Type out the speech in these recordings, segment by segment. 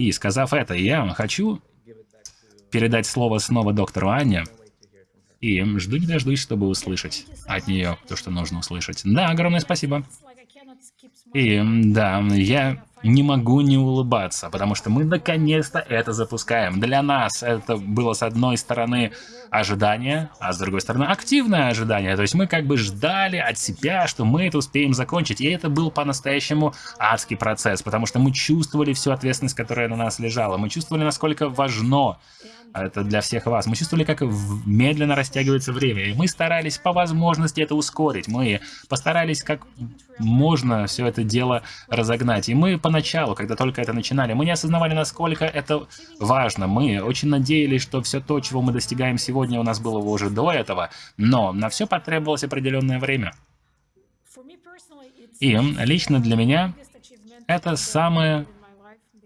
И сказав это, я хочу передать слово снова доктору Анне. И жду не дождусь, чтобы услышать от нее то, что нужно услышать. Да, огромное спасибо. И да, я не могу не улыбаться, потому что мы наконец-то это запускаем. Для нас это было с одной стороны ожидание, а с другой стороны активное ожидание. То есть мы как бы ждали от себя, что мы это успеем закончить. И это был по-настоящему адский процесс, потому что мы чувствовали всю ответственность, которая на нас лежала. Мы чувствовали, насколько важно это для всех вас. Мы чувствовали, как медленно растягивается время, и мы старались по возможности это ускорить. Мы постарались как можно все это дело разогнать. И мы поначалу, когда только это начинали, мы не осознавали, насколько это важно. Мы очень надеялись, что все то, чего мы достигаем сегодня, у нас было уже до этого, но на все потребовалось определенное время. И лично для меня это самое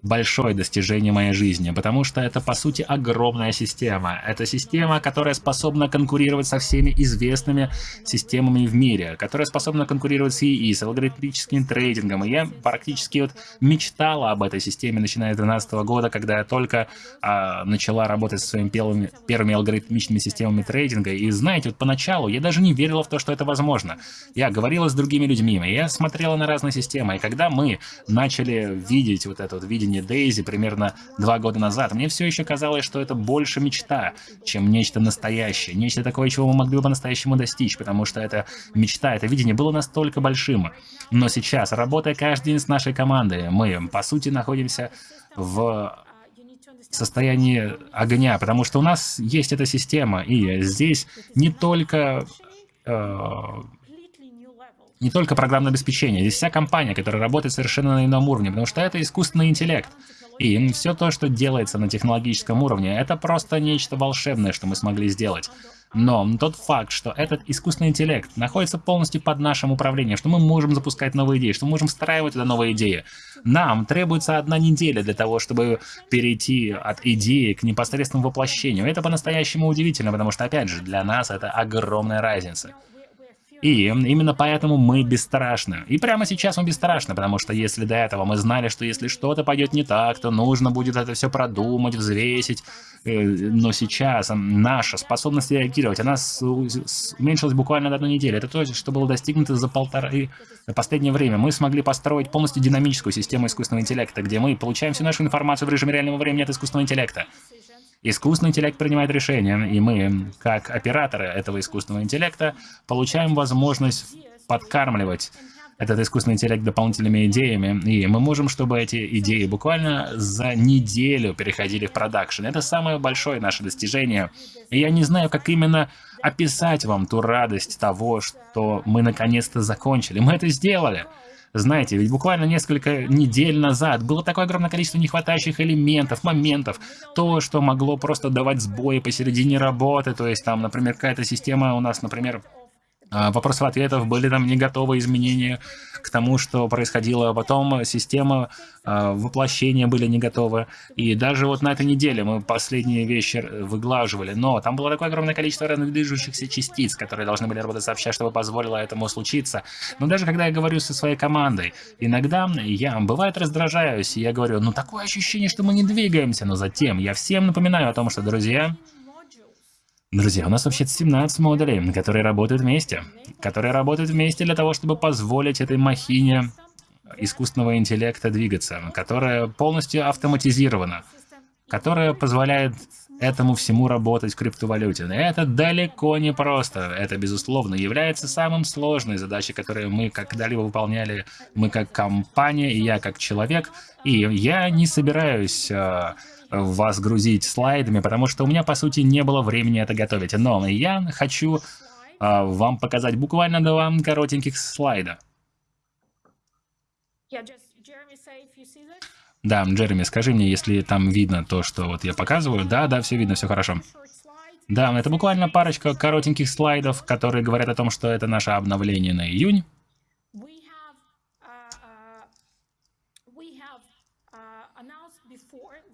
большое достижение моей жизни, потому что это, по сути, огромная система. Это система, которая способна конкурировать со всеми известными системами в мире, которая способна конкурировать с ИИ, с алгоритмическим трейдингом. И я практически вот мечтала об этой системе, начиная с 2012 года, когда я только а, начала работать со своими первыми, первыми алгоритмичными системами трейдинга. И знаете, вот поначалу я даже не верила в то, что это возможно. Я говорила с другими людьми, я смотрела на разные системы. И когда мы начали видеть вот это вот видение рождения Дейзи примерно два года назад, мне все еще казалось, что это больше мечта, чем нечто настоящее, нечто такое, чего мы могли бы по-настоящему достичь, потому что эта мечта, это видение было настолько большим. Но сейчас, работая каждый день с нашей командой, мы, по сути, находимся в состоянии огня, потому что у нас есть эта система, и здесь не только э, не только программное обеспечение, здесь вся компания, которая работает совершенно на ином уровне, потому что это искусственный интеллект. И все то, что делается на технологическом уровне, это просто нечто волшебное, что мы смогли сделать. Но тот факт, что этот искусственный интеллект находится полностью под нашим управлением, что мы можем запускать новые идеи, что мы можем встраивать туда новые идеи. Нам требуется одна неделя для того, чтобы перейти от идеи к непосредственному воплощению. Это по-настоящему удивительно, потому что, опять же, для нас это огромная разница. И именно поэтому мы бесстрашны. И прямо сейчас мы бесстрашны, потому что если до этого мы знали, что если что-то пойдет не так, то нужно будет это все продумать, взвесить. Э, но сейчас наша способность реагировать, она уменьшилась буквально на одну неделю. Это то, что было достигнуто за полторы последнее время. Мы смогли построить полностью динамическую систему искусственного интеллекта, где мы получаем всю нашу информацию в режиме реального времени от искусственного интеллекта. Искусственный интеллект принимает решения, и мы, как операторы этого искусственного интеллекта, получаем возможность подкармливать этот искусственный интеллект дополнительными идеями, и мы можем, чтобы эти идеи буквально за неделю переходили в продакшн. Это самое большое наше достижение. И я не знаю, как именно описать вам ту радость того, что мы наконец-то закончили. Мы это сделали. Знаете, ведь буквально несколько недель назад было такое огромное количество нехватающих элементов, моментов, то, что могло просто давать сбои посередине работы, то есть там, например, какая-то система у нас, например, а, вопросов-ответов, были там не готовы изменения к тому, что происходило. Потом система э, воплощения были не готовы. И даже вот на этой неделе мы последние вещи выглаживали. Но там было такое огромное количество разных движущихся частиц, которые должны были работать сообща, чтобы позволило этому случиться. Но даже когда я говорю со своей командой, иногда я, бывает, раздражаюсь, и я говорю, ну такое ощущение, что мы не двигаемся. Но затем я всем напоминаю о том, что, друзья, Друзья, у нас вообще 17 модулей, которые работают вместе. Которые работают вместе для того, чтобы позволить этой махине искусственного интеллекта двигаться, которая полностью автоматизирована, которая позволяет этому всему работать в криптовалюте. Но это далеко не просто. Это, безусловно, является самым сложной задачей, которую мы когда-либо выполняли, мы как компания, и я как человек. И я не собираюсь а, вас грузить слайдами, потому что у меня, по сути, не было времени это готовить. Но я хочу а, вам показать буквально два коротеньких слайда. Да, Джереми, скажи мне, если там видно то, что вот я показываю. Да, да, все видно, все хорошо. Да, это буквально парочка коротеньких слайдов, которые говорят о том, что это наше обновление на июнь.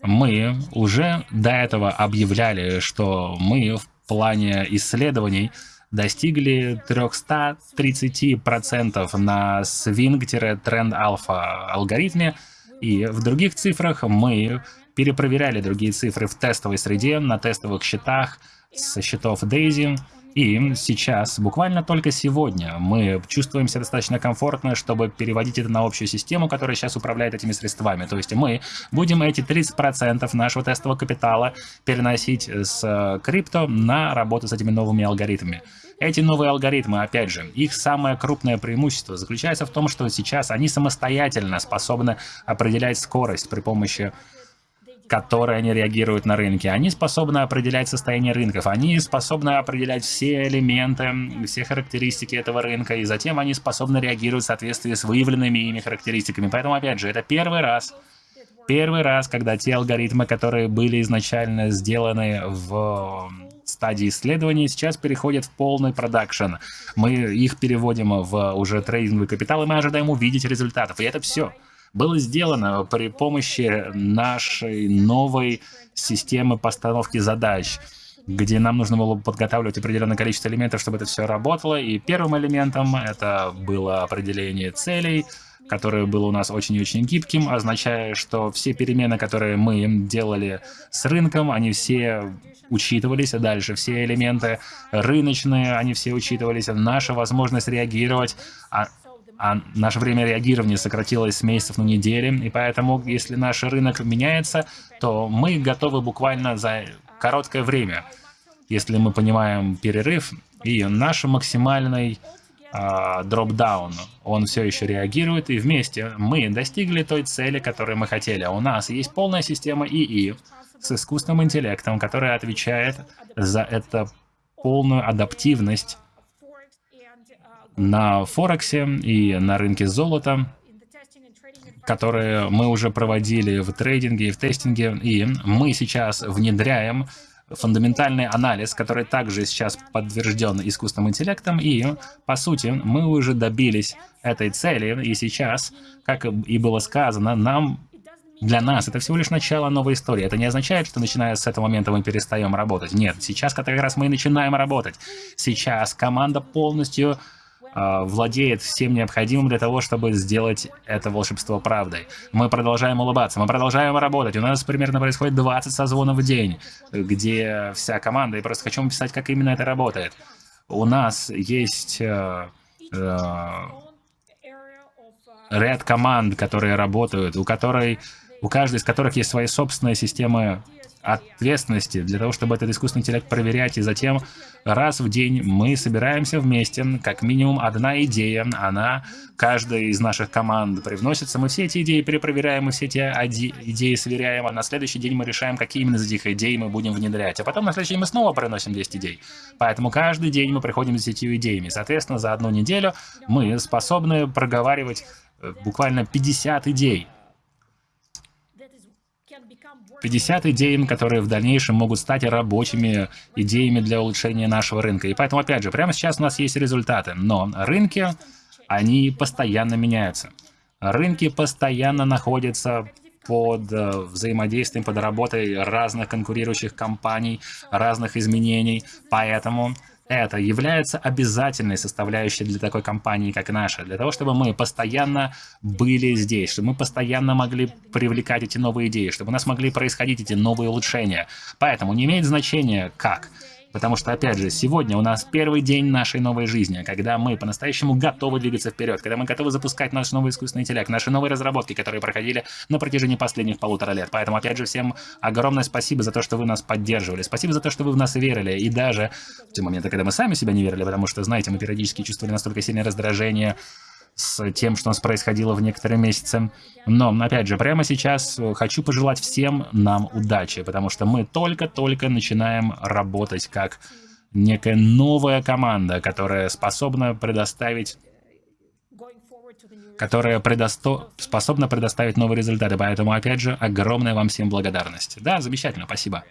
Мы уже до этого объявляли, что мы в плане исследований достигли 330% на Swing-Trend Alpha алгоритме, И в других цифрах мы перепроверяли другие цифры в тестовой среде, на тестовых счетах, со счетов Daisy, и сейчас, буквально только сегодня, мы чувствуем себя достаточно комфортно, чтобы переводить это на общую систему, которая сейчас управляет этими средствами. То есть мы будем эти 30% нашего тестового капитала переносить с э, крипто на работу с этими новыми алгоритмами. Эти новые алгоритмы, опять же, их самое крупное преимущество заключается в том, что сейчас они самостоятельно способны определять скорость при помощи которые они реагируют на рынке. Они способны определять состояние рынков, они способны определять все элементы, все характеристики этого рынка, и затем они способны реагировать в соответствии с выявленными ими характеристиками. Поэтому, опять же, это первый раз, первый раз, когда те алгоритмы, которые были изначально сделаны в стадии исследования, сейчас переходят в полный продакшн. Мы их переводим в уже трейдинговый капитал, и мы ожидаем увидеть результатов. И это все было сделано при помощи нашей новой системы постановки задач где нам нужно было подготавливать определенное количество элементов, чтобы это все работало. И первым элементом это было определение целей, которое было у нас очень и очень гибким, означая, что все перемены, которые мы делали с рынком, они все учитывались, а дальше все элементы рыночные, они все учитывались, наша возможность реагировать, а наше время реагирования сократилось с месяцев на недели, и поэтому, если наш рынок меняется, то мы готовы буквально за короткое время, если мы понимаем перерыв, и наш максимальный а, дроп-даун, он все еще реагирует, и вместе мы достигли той цели, которую мы хотели. У нас есть полная система ИИ с искусственным интеллектом, которая отвечает за это полную адаптивность на Форексе и на рынке золота, которые мы уже проводили в трейдинге и в тестинге, и мы сейчас внедряем фундаментальный анализ, который также сейчас подтвержден искусственным интеллектом, и, по сути, мы уже добились этой цели, и сейчас, как и было сказано, нам для нас это всего лишь начало новой истории. Это не означает, что начиная с этого момента мы перестаем работать. Нет, сейчас как раз мы и начинаем работать. Сейчас команда полностью владеет всем необходимым для того, чтобы сделать это волшебство правдой. Мы продолжаем улыбаться, мы продолжаем работать. У нас примерно происходит 20 созвонов в день, где вся команда, и просто хочу написать, как именно это работает. У нас есть э, э, ряд команд, которые работают, у которой у каждой из которых есть свои собственные системы ответственности для того, чтобы этот искусственный интеллект проверять, и затем раз в день мы собираемся вместе, как минимум одна идея, она каждая из наших команд привносится, мы все эти идеи перепроверяем, мы все эти идеи сверяем, а на следующий день мы решаем, какие именно из этих идей мы будем внедрять, а потом на следующий день мы снова приносим 10 идей. Поэтому каждый день мы приходим с 10 идеями. Соответственно, за одну неделю мы способны проговаривать э, буквально 50 идей. 50 идей, которые в дальнейшем могут стать рабочими идеями для улучшения нашего рынка. И поэтому, опять же, прямо сейчас у нас есть результаты, но рынки, они постоянно меняются. Рынки постоянно находятся под э, взаимодействием, под работой разных конкурирующих компаний, разных изменений. Поэтому это является обязательной составляющей для такой компании, как наша, для того, чтобы мы постоянно были здесь, чтобы мы постоянно могли привлекать эти новые идеи, чтобы у нас могли происходить эти новые улучшения. Поэтому не имеет значения как. Потому что, опять же, сегодня у нас первый день нашей новой жизни, когда мы по-настоящему готовы двигаться вперед, когда мы готовы запускать наш новый искусственный интеллект, наши новые разработки, которые проходили на протяжении последних полутора лет. Поэтому, опять же, всем огромное спасибо за то, что вы нас поддерживали, спасибо за то, что вы в нас верили, и даже в те моменты, когда мы сами себя не верили, потому что, знаете, мы периодически чувствовали настолько сильное раздражение, с тем, что у нас происходило в некоторые месяцы. Но, опять же, прямо сейчас хочу пожелать всем нам удачи, потому что мы только-только начинаем работать как некая новая команда, которая способна предоставить которая предосто... способна предоставить новые результаты. Поэтому, опять же, огромная вам всем благодарность. Да, замечательно, спасибо.